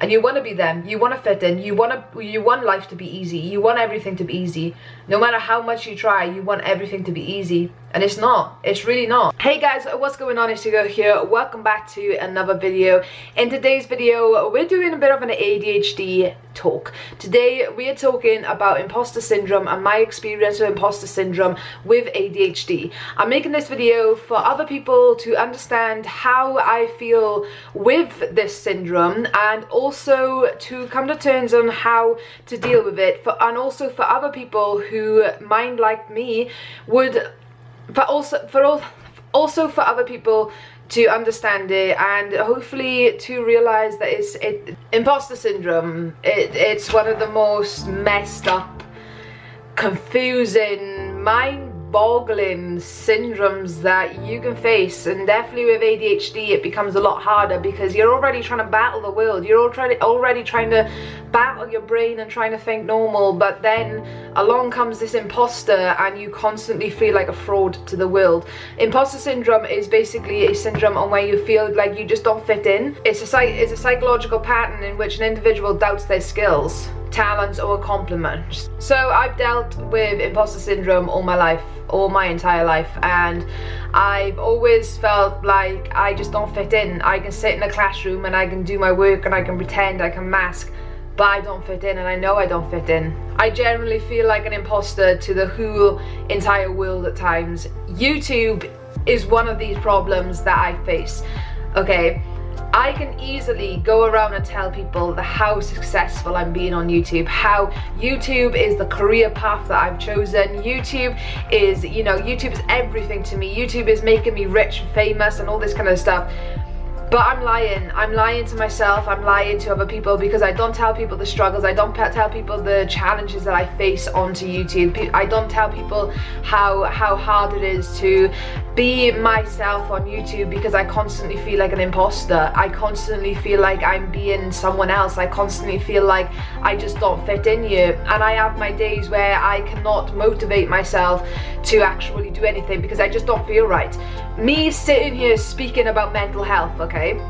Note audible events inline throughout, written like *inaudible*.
and you want to be them you want to fit in you want to you want life to be easy you want everything to be easy. No matter how much you try you want everything to be easy and it's not. It's really not. Hey guys what's going on? It's Hugo here. Welcome back to another video. In today's video we're doing a bit of an ADHD talk. Today we are talking about imposter syndrome and my experience with imposter syndrome with ADHD I'm making this video for other people to understand how I feel with this syndrome and also to come to terms on how to deal with it for and also for other people who mind like me would but also for all also for other people to understand it and hopefully to realize that it's it imposter syndrome it, it's one of the most messed up confusing mind boggling syndromes that you can face. And definitely with ADHD it becomes a lot harder because you're already trying to battle the world. You're already already trying to battle your brain and trying to think normal but then along comes this imposter and you constantly feel like a fraud to the world imposter syndrome is basically a syndrome on where you feel like you just don't fit in it's a it's a psychological pattern in which an individual doubts their skills talents or compliments. So I've dealt with imposter syndrome all my life, all my entire life and I've always felt like I just don't fit in. I can sit in a classroom and I can do my work and I can pretend, I can mask but I don't fit in and I know I don't fit in. I generally feel like an imposter to the whole entire world at times. YouTube is one of these problems that I face, okay? I can easily go around and tell people how successful I'm being on YouTube, how YouTube is the career path that I've chosen. YouTube is, you know, YouTube is everything to me. YouTube is making me rich and famous and all this kind of stuff. But I'm lying. I'm lying to myself. I'm lying to other people because I don't tell people the struggles. I don't tell people the challenges that I face onto YouTube. I don't tell people how how hard it is to be myself on YouTube because I constantly feel like an imposter. I constantly feel like I'm being someone else. I constantly feel like I just don't fit in here. And I have my days where I cannot motivate myself to actually do anything because I just don't feel right. Me sitting here speaking about mental health, okay?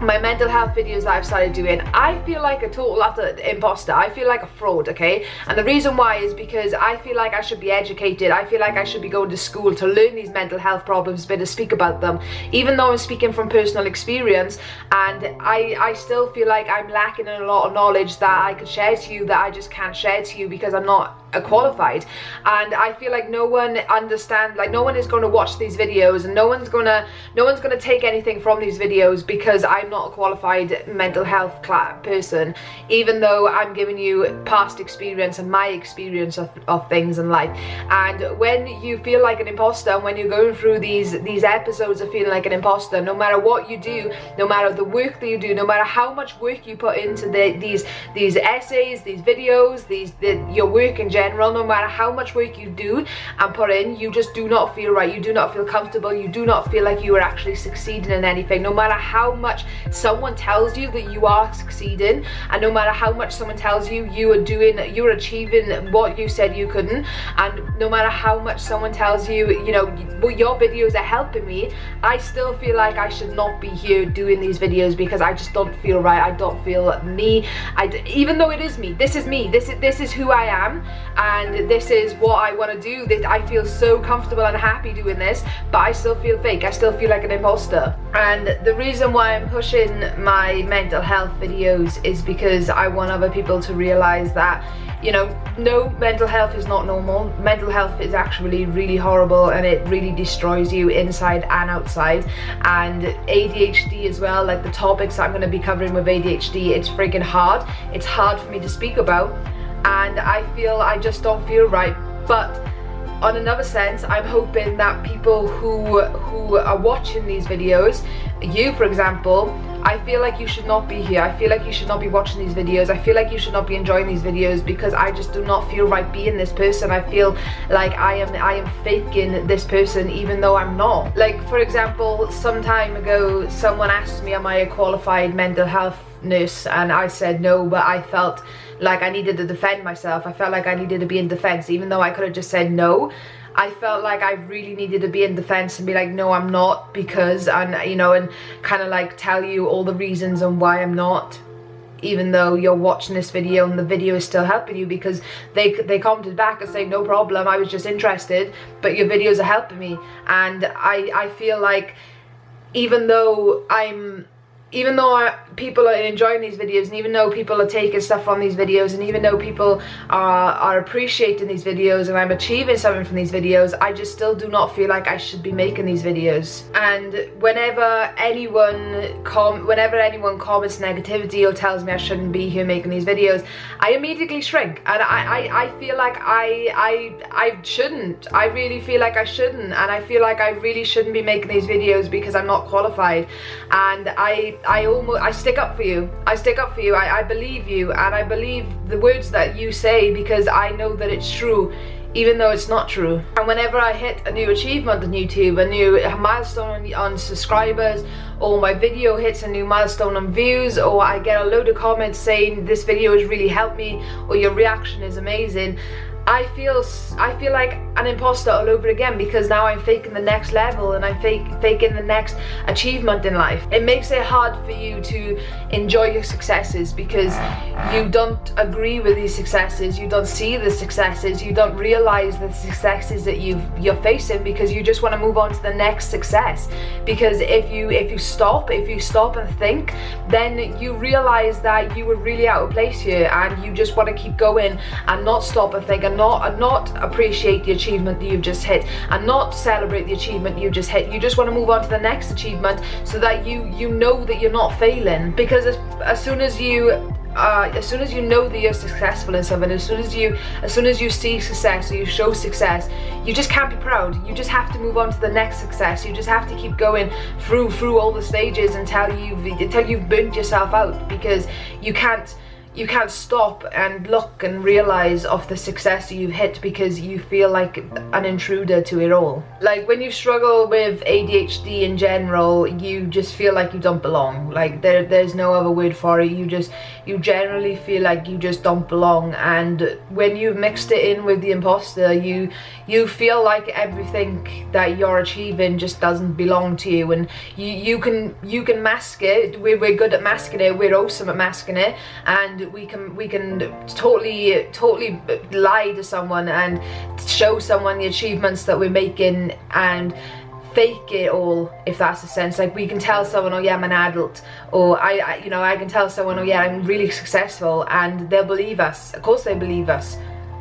My mental health videos that I've started doing, I feel like a total utter imposter. I feel like a fraud, okay? And the reason why is because I feel like I should be educated. I feel like I should be going to school to learn these mental health problems, but to speak about them. Even though I'm speaking from personal experience, and I, I still feel like I'm lacking in a lot of knowledge that I could share to you that I just can't share to you because I'm not qualified. And I feel like no one understand like no one is going to watch these videos and no one's gonna no one's gonna take anything from these videos because I'm not a qualified mental health person. Even though I'm giving you past experience and my experience of, of things in life. And when you feel like an imposter and when you're going through these these episodes of feeling like an imposter no matter what you do no matter the work that you do no matter how much work you put into the, these these essays these videos these the, your work in general no matter how much work you do and put in you just do not feel right. You do not feel comfortable. You do not feel like you are actually succeeding in anything. No matter how much someone tells you that you are succeeding and no matter how much someone tells you you are doing you're achieving what you said you couldn't and no matter how much someone tells you you know your videos are helping me I still feel like I should not be here doing these videos because I just don't feel right. I don't feel me. I even though it is me this is me this is this is who I am and this is what I want to do. This I feel so comfortable and happy doing this but I still feel fake. I still feel like an imposter. And the reason why I'm pushing my mental health videos is because I want other people to realize that you know no mental health is not normal. Mental health is actually really horrible and it really destroys you inside and outside. And ADHD as well like the topics I'm going to be covering with ADHD it's freaking hard. It's hard for me to speak about and I feel I just don't feel right. But on another sense I'm hoping that people who who are watching these videos you for example I feel like you should not be here. I feel like you should not be watching these videos. I feel like you should not be enjoying these videos because I just do not feel right being this person. I feel like I am I am faking this person even though I'm not. Like for example some time ago someone asked me am I a qualified mental health nurse and I said no but I felt like I needed to defend myself. I felt like I needed to be in defense even though I could have just said no. I felt like I really needed to be in defense and be like no I'm not because and you know and kind of like tell you all the reasons and why I'm not even though you're watching this video and the video is still helping you because they they commented back and say no problem I was just interested but your videos are helping me. And I I feel like even though I'm even though I, people are enjoying these videos and even though people are taking stuff from these videos and even though people are, are appreciating these videos and I'm achieving something from these videos I just still do not feel like I should be making these videos. And whenever anyone com whenever anyone comments negativity or tells me I shouldn't be here making these videos I immediately shrink. And I, I, I feel like I, I, I shouldn't. I really feel like I shouldn't. And I feel like I really shouldn't be making these videos because I'm not qualified. And I I almost I stick up for you. I stick up for you. I, I believe you. And I believe the words that you say because I know that it's true even though it's not true. And whenever I hit a new achievement on YouTube, a new milestone on, on, subscribers, or my video hits a new milestone on views, or I get a load of comments saying this video has really helped me, or your reaction is amazing, I feel I feel like an imposter all over again because now I'm faking the next level and I'm fake, faking the next achievement in life. It makes it hard for you to enjoy your successes because you don't agree with these successes, you don't see the successes, you don't realize the successes that you you're facing because you just want to move on to the next success. Because if you if you stop, if you stop and think, then you realize that you were really out of place here and you just want to keep going and not stop and think and not and not appreciate the achievement that you've just hit and not celebrate the achievement you just hit you just want to move on to the next achievement so that you you know that you're not failing because as, as soon as you uh, as soon as you know that you're successful in something, as soon as you, as soon as you see success or you show success, you just can't be proud. You just have to move on to the next success. You just have to keep going through through all the stages until you've until you've burnt yourself out because you can't you can't stop and look and realize of the success you've hit because you feel like an intruder to it all. Like when you struggle with ADHD in general, you just feel like you don't belong. Like there, there's no other word for it. You just, you generally feel like you just don't belong. And when you've mixed it in with the imposter, you, you feel like everything that you're achieving just doesn't belong to you. And you, you can, you can mask it. We're, we're good at masking it. We're awesome at masking it. And we can we can totally totally lie to someone and show someone the achievements that we're making and fake it all if that's the sense. Like we can tell someone oh yeah I'm an adult or I, I, you know I can tell someone oh yeah I'm really successful and they'll believe us. Of course they believe us.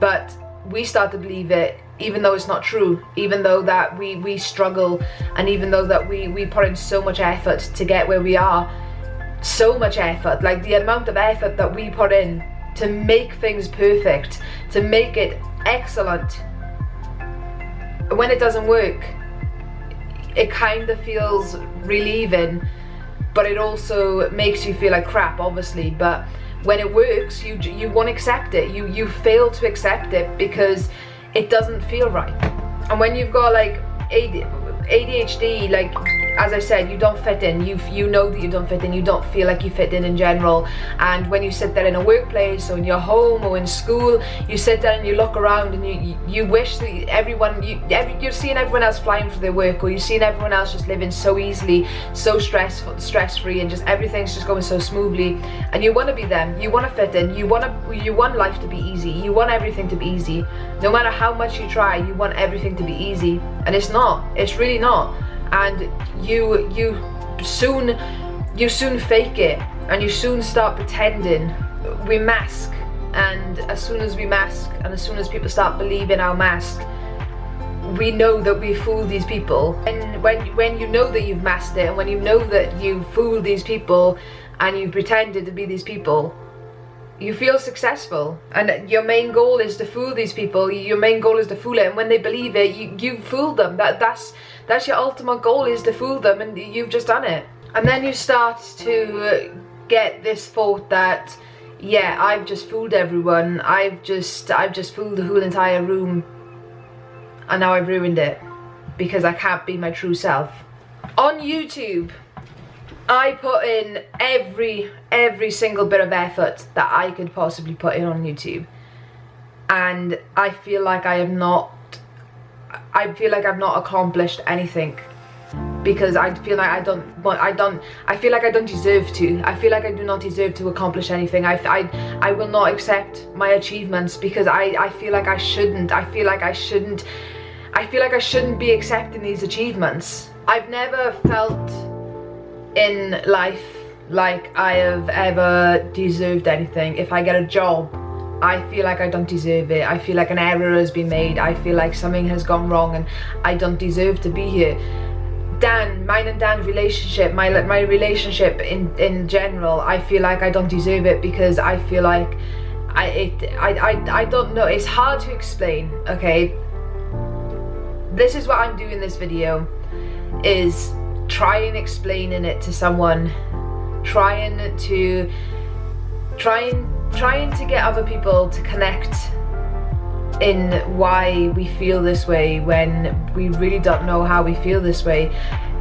But we start to believe it even though it's not true even though that we we struggle and even though that we we put in so much effort to get where we are so much effort like the amount of effort that we put in to make things perfect to make it excellent. When it doesn't work it kind of feels relieving but it also makes you feel like crap obviously. But when it works you you won't accept it. You you fail to accept it because it doesn't feel right. And when you've got like ADHD like as I said, you don't fit in. You you know that you don't fit in. You don't feel like you fit in in general. And when you sit there in a workplace or in your home or in school, you sit there and you look around and you you wish that everyone you every, you're seeing everyone else flying for their work or you're seeing everyone else just living so easily, so stressful, stress free, and just everything's just going so smoothly. And you want to be them. You want to fit in. You want to you want life to be easy. You want everything to be easy. No matter how much you try, you want everything to be easy, and it's not. It's really not and you you soon you soon fake it and you soon start pretending. We mask and as soon as we mask and as soon as people start believing our mask we know that we fooled these people. And when when you know that you've masked it and when you know that you fooled these people and you've pretended to be these people you feel successful. And your main goal is to fool these people. Your main goal is to fool it. And when they believe it you you fooled them. That that's that's your ultimate goal is to fool them. And you've just done it. And then you start to uh, get this thought that yeah I've just fooled everyone. I've just I've just fooled the whole entire room. And now I've ruined it. Because I can't be my true self. On YouTube I put in every every single bit of effort that I could possibly put in on YouTube. And I feel like I have not I feel like I've not accomplished anything. because I feel like I don't want I don't I feel like I don't deserve to. I feel like I do not deserve to accomplish anything. I, I, I will not accept my achievements because I, I feel like I shouldn't. I feel like I shouldn't I feel like I shouldn't be accepting these achievements. I've never felt in life like I have ever deserved anything if I get a job I feel like I don't deserve it. I feel like an error has been made. I feel like something has gone wrong and I don't deserve to be here. Dan, mine and Dan's relationship, my my relationship in in general, I feel like I don't deserve it because I feel like I it I I I don't know. It's hard to explain. Okay, this is what I'm doing. This video is trying explaining it to someone, trying to trying trying to get other people to connect in why we feel this way when we really don't know how we feel this way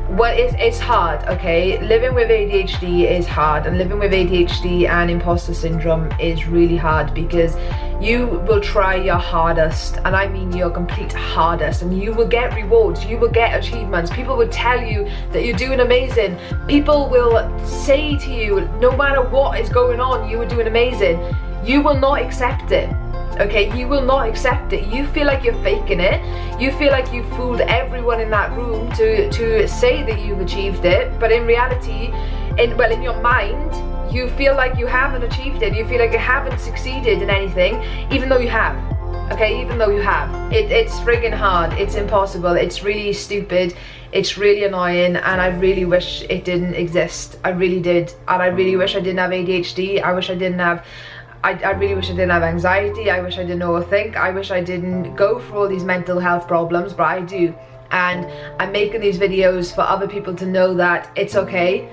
well it's, it's hard okay? Living with ADHD is hard and living with ADHD and imposter syndrome is really hard because you will try your hardest and I mean your complete hardest and you will get rewards you will get achievements. People will tell you that you're doing amazing. People will say to you no matter what is going on you are doing amazing. You will not accept it okay? You will not accept it. You feel like you're faking it. You feel like you fooled everyone in that room to to say that you've achieved it. But in reality in well in your mind you feel like you haven't achieved it. You feel like you haven't succeeded in anything even though you have okay? Even though you have. It, it's friggin hard. It's impossible. It's really stupid. It's really annoying. And I really wish it didn't exist. I really did. And I really wish I didn't have ADHD I wish I didn't have I, I really wish I didn't have anxiety. I wish I didn't overthink. I wish I didn't go through all these mental health problems, but I do. And I'm making these videos for other people to know that it's okay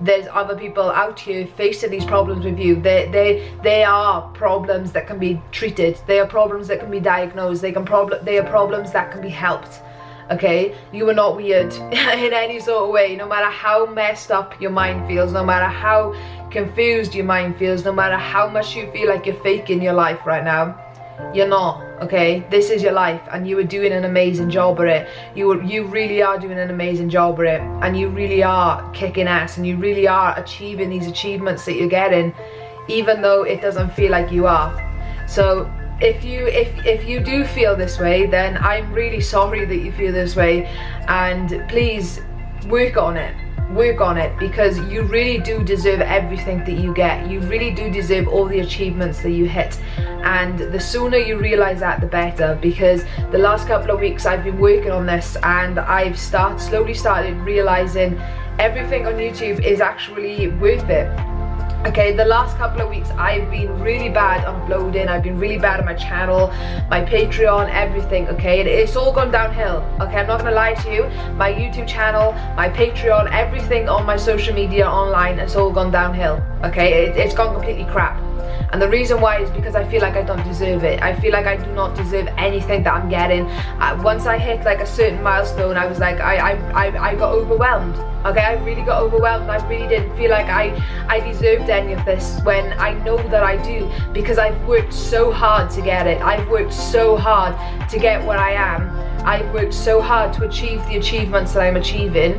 there's other people out here facing these problems with you they they they are problems that can be treated they are problems that can be diagnosed they can problem they are problems that can be helped okay? You are not weird *laughs* in any sort of way. No matter how messed up your mind feels no matter how confused your mind feels no matter how much you feel like you're faking your life right now you're not okay? This is your life and you are doing an amazing job at it. You you really are doing an amazing job at it and you really are kicking ass and you really are achieving these achievements that you're getting even though it doesn't feel like you are. So if you if if you do feel this way then i'm really sorry that you feel this way. And please work on it. Work on it because you really do deserve everything that you get. You really do deserve all the achievements that you hit. And the sooner you realize that the better because the last couple of weeks I've been working on this and I've start slowly started realizing everything on YouTube is actually worth it okay the last couple of weeks i've been really bad on uploading i've been really bad on my channel my patreon everything okay? It's all gone downhill okay? I'm not gonna lie to you. My youtube channel my patreon everything on my social media online has all gone downhill okay? It, it's gone completely crap and the reason why is because I feel like I don't deserve it. I feel like I do not deserve anything that I'm getting. Uh, once I hit like a certain milestone I was like I, I, I, I got overwhelmed. Okay I really got overwhelmed. I really didn't feel like I I deserved any of this when I know that I do because I've worked so hard to get it. I've worked so hard to get where I am. I've worked so hard to achieve the achievements that I'm achieving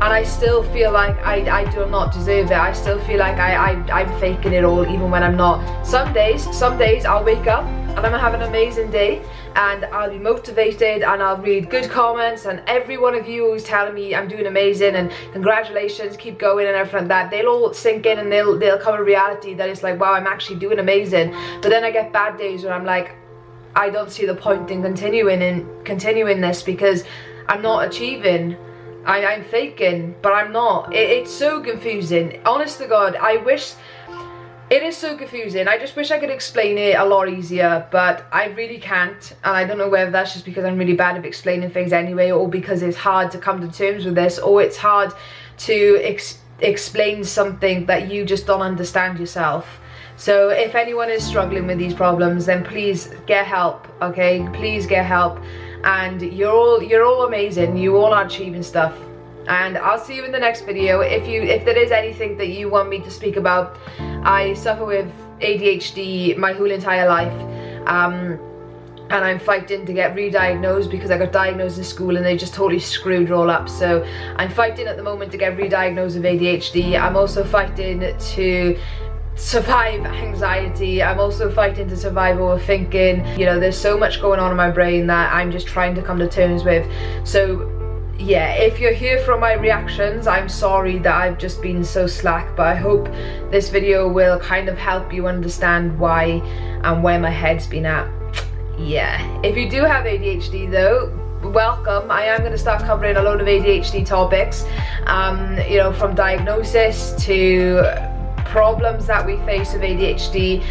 and I still feel like I, I do not deserve it. I still feel like I, I, I'm faking it all even when I'm not. Some days, some days I'll wake up and I'm gonna have an amazing day and I'll be motivated and I'll read good comments and every one of you who's telling me I'm doing amazing and congratulations, keep going and everything like that, they'll all sink in and they'll, they'll come a reality that it's like, wow, I'm actually doing amazing. But then I get bad days where I'm like, I don't see the point in continuing and continuing this because I'm not achieving I, I'm faking, but I'm not. It, it's so confusing. Honest to God, I wish... It is so confusing. I just wish I could explain it a lot easier, but I really can't. And I don't know whether that's just because I'm really bad at explaining things anyway, or because it's hard to come to terms with this, or it's hard to ex explain something that you just don't understand yourself. So if anyone is struggling with these problems, then please get help, okay? Please get help and you're all you're all amazing. You all are achieving stuff. And I'll see you in the next video. If you if there is anything that you want me to speak about I suffer with ADHD my whole entire life. Um, and I'm fighting to get re-diagnosed because I got diagnosed in school and they just totally screwed all up. So I'm fighting at the moment to get re-diagnosed with ADHD I'm also fighting to survive anxiety. I'm also fighting to survive overthinking. You know there's so much going on in my brain that i'm just trying to come to terms with. So yeah if you're here from my reactions i'm sorry that i've just been so slack but i hope this video will kind of help you understand why and where my head's been at. Yeah. If you do have adhd though welcome. I am going to start covering a load of adhd topics um you know from diagnosis to problems that we face with ADHD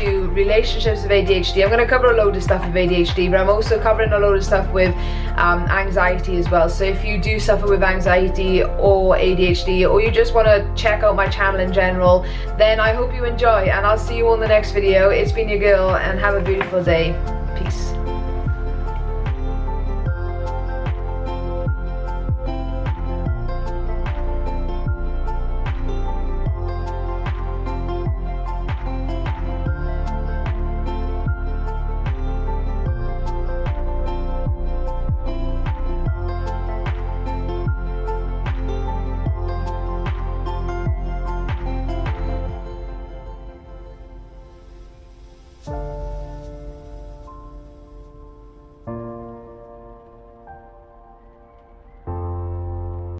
to relationships with ADHD. I'm going to cover a load of stuff with ADHD, but I'm also covering a load of stuff with um, anxiety as well. So if you do suffer with anxiety or ADHD, or you just want to check out my channel in general, then I hope you enjoy, and I'll see you on the next video. It's been your girl, and have a beautiful day. Peace.